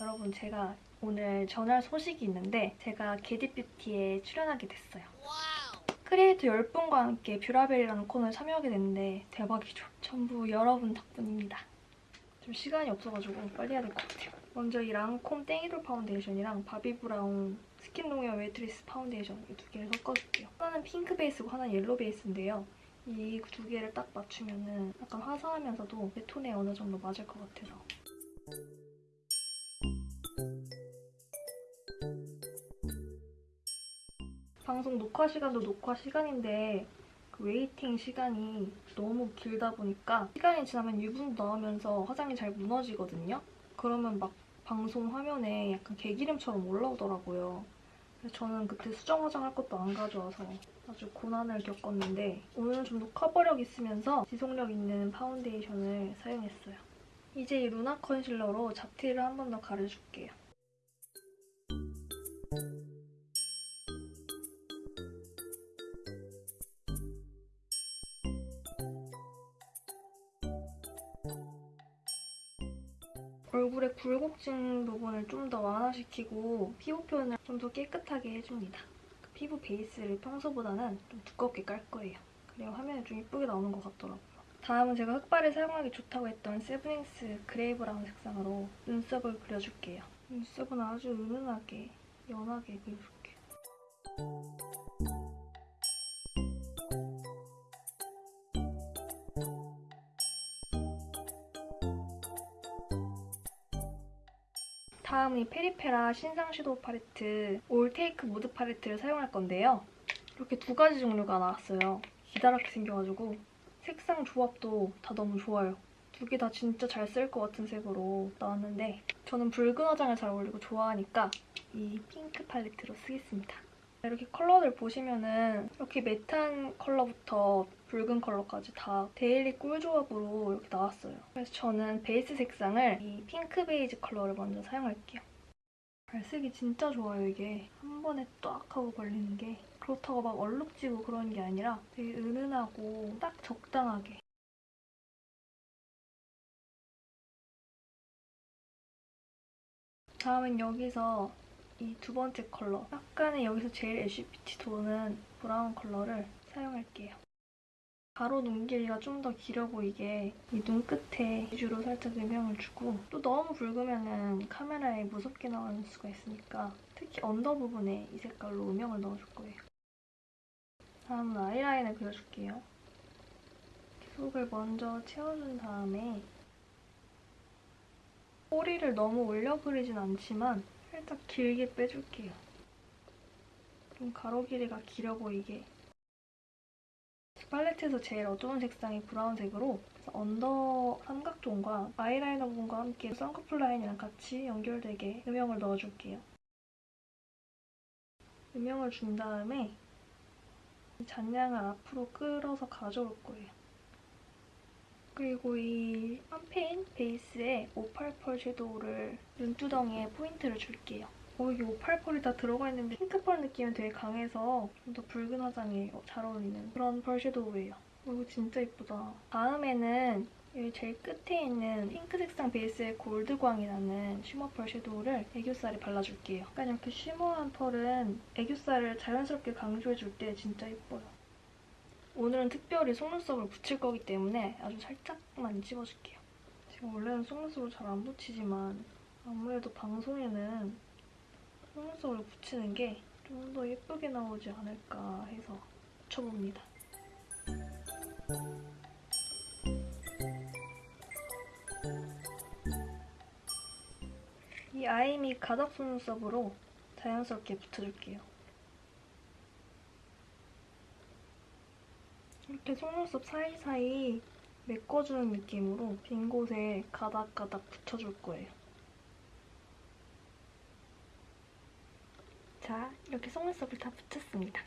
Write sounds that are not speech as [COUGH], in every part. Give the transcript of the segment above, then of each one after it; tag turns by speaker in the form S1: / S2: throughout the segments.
S1: 여러분 제가 오늘 전할 소식이 있는데 제가 겟잇뷰티에 출연하게 됐어요. 크리에이터 10분과 함께 뷰라벨이라는 코너에 참여하게 됐는데 대박이죠. 전부 여러분 덕분입니다. 좀 시간이 없어가지고 빨리 해야 될 것 같아요. 먼저 이 랑콤 Teint Idole 파운데이션이랑 바비브라운 Skin Long-Wear Weightless 파운데이션 이 두 개를 섞어줄게요. 하나는 핑크 베이스고 하나는 yellow 베이스인데요. 이 두 개를 딱 맞추면 은 약간 화사하면서도 내 톤에 어느 정도 맞을 것 같아서 방송 녹화 시간도 녹화 시간인데 그 waiting 시간이 너무 길다 보니까 시간이 지나면 유분도 나오면서 화장이 잘 무너지거든요. 그러면 막 방송 화면에 약간 개기름처럼 올라오더라고요. 저는 그때 수정 화장할 것도 안 가져와서 아주 고난을 겪었는데 오늘은 좀 더 커버력 있으면서 지속력 있는 파운데이션을 사용했어요. 이제 이 루나 concealer로 잡티를 한 번 더 가려줄게요. 얼굴의 굴곡진 부분을 좀 더 완화시키고 피부 표현을 좀 더 깨끗하게 해줍니다. 그 피부 베이스를 평소보다는 좀 두껍게 깔 거예요. 그래야 화면이 좀 이쁘게 나오는 것 같더라고요. 다음은 제가 흑발에 사용하기 좋다고 했던 세브닝스 gray brown 색상으로 눈썹을 그려줄게요. 눈썹은 아주 은은하게, 연하게 그려줄게요. 다음은 이 페리페라 신상 shadow 팔레트 All Take Mood 팔레트를 사용할 건데요. 이렇게 두 가지 종류가 나왔어요. 기다랗게 생겨가지고 색상 조합도 다 너무 좋아요. 두 개 다 진짜 잘 쓸 것 같은 색으로 나왔는데 저는 붉은 화장을 잘 어울리고 좋아하니까 이 핑크 팔레트로 쓰겠습니다. 이렇게 컬러들 보시면은 이렇게 matte한 컬러부터 붉은 컬러까지 다 daily 꿀 조합으로 이렇게 나왔어요. 그래서 저는 베이스 색상을 이 핑크 베이지 컬러를 먼저 사용할게요. 잘 쓰기 진짜 좋아요, 이게. 한 번에 딱 하고 걸리는 게. 그렇다고 막 얼룩지고 그런 게 아니라 되게 은은하고 딱 적당하게. 다음은 여기서 이 두 번째 컬러. 약간의 여기서 제일 ash peach 도는 brown 컬러를 사용할게요. 가로 눈 길이가 좀 더 길어 보이게 이 눈 끝에 위주로 살짝 음영을 주고 또 너무 붉으면 카메라에 무섭게 나올 수가 있으니까 특히 under 부분에 이 색깔로 음영을 넣어줄 거예요. 다음은 아이라인을 그려줄게요. 속을 먼저 채워준 다음에 꼬리를 너무 올려 그리진 않지만 살짝 길게 빼줄게요. 좀 가로 길이가 길어 보이게 팔레트에서 제일 어두운 색상이 brown색으로 under 삼각존과 아이라이너 부분과 함께 쌍꺼풀 라인이랑 같이 연결되게 음영을 넣어줄게요. 음영을 준 다음에 잔량을 앞으로 끌어서 가져올 거예요. 그리고 이 샴페인 베이스에 588 섀도우를 눈두덩이에 포인트를 줄게요. 어, 이게 588이 다 들어가 있는데 핑크 pearl 느낌은 되게 강해서 좀 더 붉은 화장에 잘 어울리는 그런 pearl shadow예요. 어, 이거 진짜 예쁘다. 다음에는 여기 제일 끝에 있는 핑크 색상 베이스에 gold광이 나는 shimmer pearl shadow를 애교살에 발라줄게요. 약간 이렇게 shimmer한 pearl은 애교살을 자연스럽게 강조해줄 때 진짜 예뻐요. 오늘은 특별히 속눈썹을 붙일 거기 때문에 아주 살짝만 찝어줄게요. 제가 원래는 속눈썹을 잘 안 붙이지만 아무래도 방송에는 속눈썹을 붙이는 게 좀 더 예쁘게 나오지 않을까 해서 붙여봅니다. 이 아이미 가닥 속눈썹으로 자연스럽게 붙여줄게요. 이렇게 속눈썹 사이사이 메꿔주는 느낌으로 빈 곳에 가닥가닥 붙여줄 거예요. 자, 이렇게 속눈썹을 다 붙였습니다.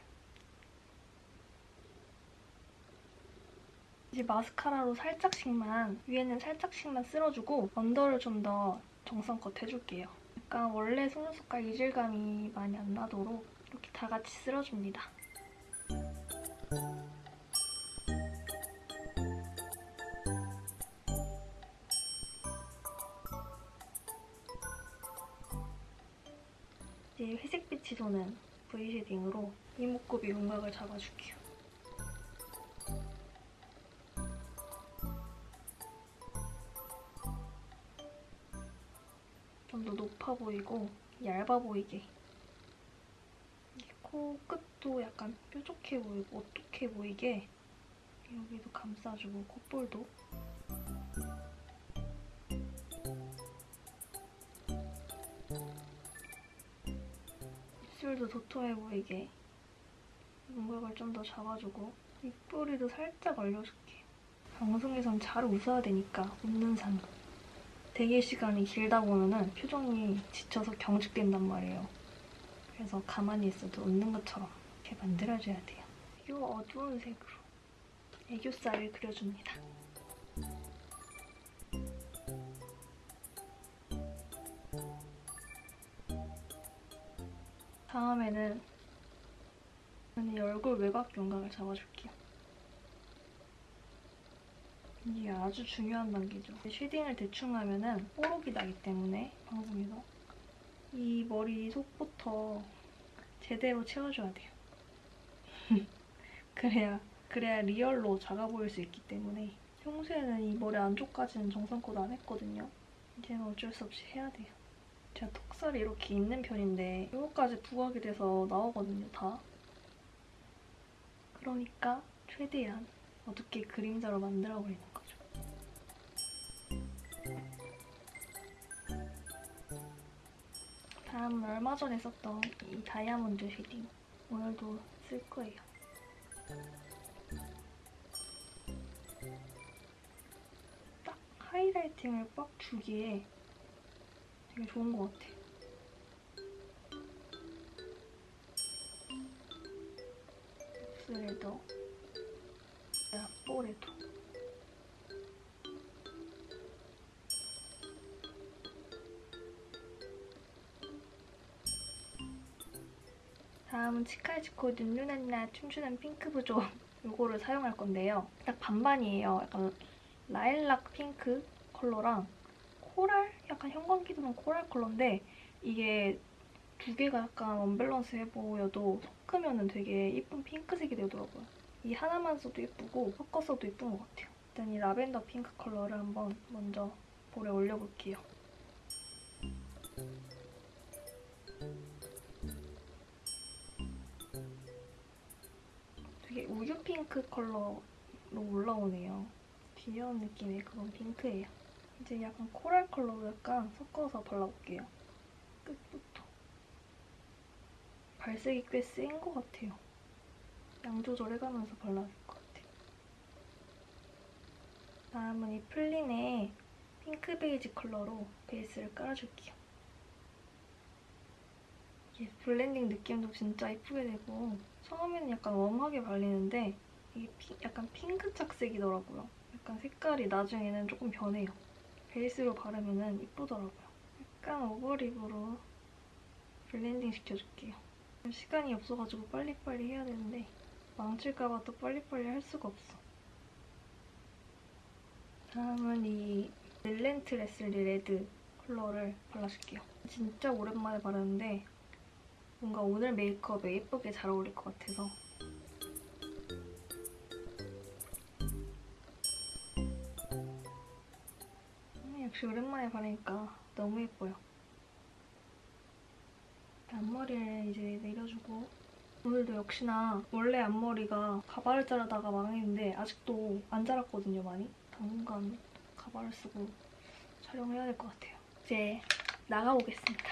S1: 이제 마스카라로 살짝씩만, 위에는 살짝씩만 쓸어주고 언더를 좀 더 정성껏 해줄게요. 약간 원래 속눈썹과 이질감이 많이 안 나도록 이렇게 다 같이 쓸어줍니다. 이제 회색빛이 도는 V 쉐딩으로 이목구비 윤곽을 잡아줄게요. 좀 더 높아 보이고 얇아 보이게 이코 끝도 약간 뾰족해 보이고 오똑해 보이게 여기도 감싸주고 콧볼도 입술도 도톰해 보이게 윤곽을 좀 더 잡아주고 입꼬리도 살짝 올려줄게요. 방송에선 잘 웃어야 되니까 웃는 상. 대기 시간이 길다 보면은 표정이 지쳐서 경직된단 말이에요. 그래서 가만히 있어도 웃는 것처럼 이렇게 만들어줘야 돼요. 이 어두운 색으로 애교살을 그려줍니다. 다음에는 이 얼굴 외곽 윤곽을 잡아줄게요. 이게 아주 중요한 단계죠. shading을 대충 하면은 뽀록이 나기 때문에 방송에서 이 머리 속부터 제대로 채워줘야 돼요. [LAUGHS] 그래야 그래야 real로 작아 보일 수 있기 때문에 평소에는 이 머리 안쪽까지는 정성껏 안 했거든요. 이제는 어쩔 수 없이 해야 돼요. 제가 턱살이 이렇게 있는 편인데 이거까지 부각이 돼서 나오거든요, 다. 그러니까 최대한 어둡게 그림자로 만들어버리는 거죠. 다음은 얼마 전에 썼던 이 다이아몬드 shading. 오늘도 쓸 거예요. 딱 하이라이팅을 빡 주기에 되게 좋은 것 같아. 입술에도 앞볼에도 다음은 치카이치코 눈누난나 춤추는 핑크 부족 이거를 [LAUGHS] 사용할 건데요. 딱 반반이에요. 약간 라일락 핑크 컬러랑 coral? 약간 형광기 도는 coral 컬러인데 이게 두 개가 약간 언밸런스해 보여도 섞으면 되게 예쁜 핑크색이 되더라고요. 이 하나만 써도 예쁘고 섞어서도 예쁜 것 같아요. 일단 이 라벤더 핑크 컬러를 한번 먼저 볼에 올려볼게요. 되게 우유 핑크 컬러로 올라오네요. 귀여운 느낌의 그런 핑크예요. 이제 약간 coral 컬러로 약간 섞어서 발라볼게요. 끝부터. 발색이 꽤 센 것 같아요. 양 조절해가면서 발라줄 것 같아요. 다음은 이 플린의 핑크 베이지 컬러로 베이스를 깔아줄게요. 이게 블렌딩 느낌도 진짜 이쁘게 되고 처음에는 약간 warm하게 발리는데 이게 피- 약간 핑크 착색이더라고요. 약간 색깔이 나중에는 조금 변해요. 베이스로 바르면 이쁘더라고요. 약간 over lip으로 블렌딩 시켜줄게요. 시간이 없어가지고 빨리빨리 해야 되는데 망칠까봐 또 빨리빨리 할 수가 없어. 다음은 이 Relentlessly Red 컬러를 발라줄게요. 진짜 오랜만에 바르는데 뭔가 오늘 메이크업에 예쁘게 잘 어울릴 것 같아서 역시 오랜만에 바르니까 너무 예뻐요. 앞머리를 이제 내려주고 오늘도 역시나 원래 앞머리가 가발을 자르다가 망했는데 아직도 안 자랐거든요, 많이. 당분간 가발을 쓰고 촬영해야 될 것 같아요. 이제 나가보겠습니다.